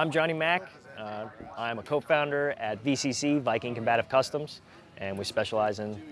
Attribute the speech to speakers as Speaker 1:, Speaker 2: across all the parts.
Speaker 1: I'm Johnny Mack. Uh, I'm a co-founder at VCC, Viking Combative Customs, and we specialize in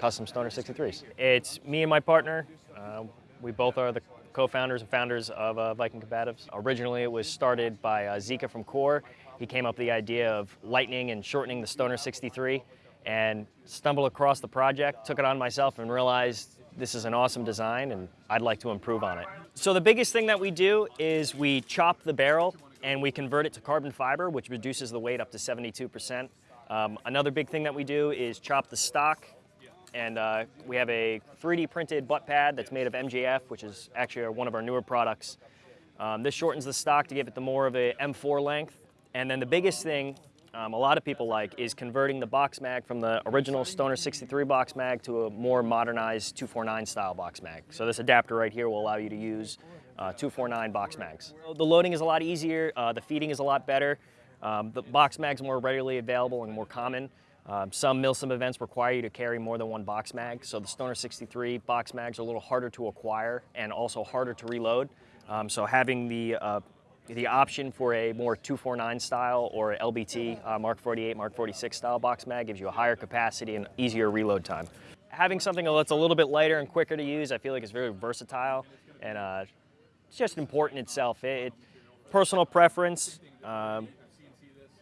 Speaker 1: custom Stoner 63s. It's me and my partner. Uh, we both are the co-founders and founders of uh, Viking Combatives. Originally, it was started by uh, Zika from Core. He came up with the idea of lightening and shortening the Stoner 63 and stumbled across the project, took it on myself and realized this is an awesome design and I'd like to improve on it. So the biggest thing that we do is we chop the barrel and we convert it to carbon fiber, which reduces the weight up to 72%. Um, another big thing that we do is chop the stock and uh, we have a 3D printed butt pad that's made of MJF, which is actually one of our newer products. Um, this shortens the stock to give it the more of a M4 length. And then the biggest thing um, a lot of people like is converting the box mag from the original Stoner 63 box mag to a more modernized 249 style box mag. So this adapter right here will allow you to use uh, 249 box mags. The loading is a lot easier, uh, the feeding is a lot better, um, the box mag's more readily available and more common. Um, some MILSIM events require you to carry more than one box mag, so the Stoner 63 box mags are a little harder to acquire and also harder to reload. Um, so having the uh, the option for a more 249 style or LBT uh, Mark 48, Mark 46 style box mag gives you a higher capacity and easier reload time. Having something that's a little bit lighter and quicker to use, I feel like it's very versatile and uh, it's just important itself. It, it personal preference. Um,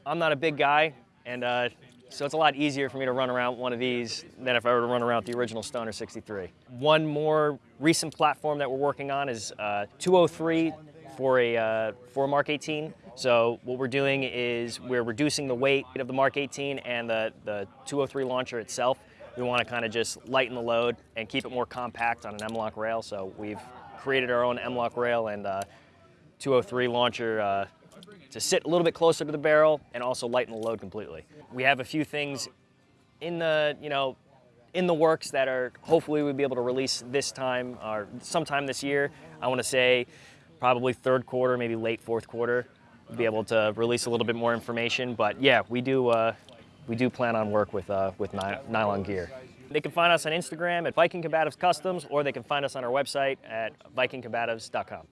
Speaker 1: I'm not a big guy, and uh, so it's a lot easier for me to run around one of these than if I were to run around the original Stoner 63. One more recent platform that we're working on is uh, 203 for a, uh, for a Mark 18. So what we're doing is we're reducing the weight of the Mark 18 and the, the 203 launcher itself. We want to kind of just lighten the load and keep it more compact on an M-LOK rail. So we've created our own M-LOK rail and uh, 203 launcher uh, to sit a little bit closer to the barrel and also lighten the load completely. We have a few things in the, you know, in the works that are hopefully we'll be able to release this time or sometime this year. I want to say probably third quarter, maybe late fourth quarter, we'll be able to release a little bit more information. But yeah, we do uh, we do plan on work with uh, with nylon gear. They can find us on Instagram at Viking Combatives Customs, or they can find us on our website at vikingcombatives.com.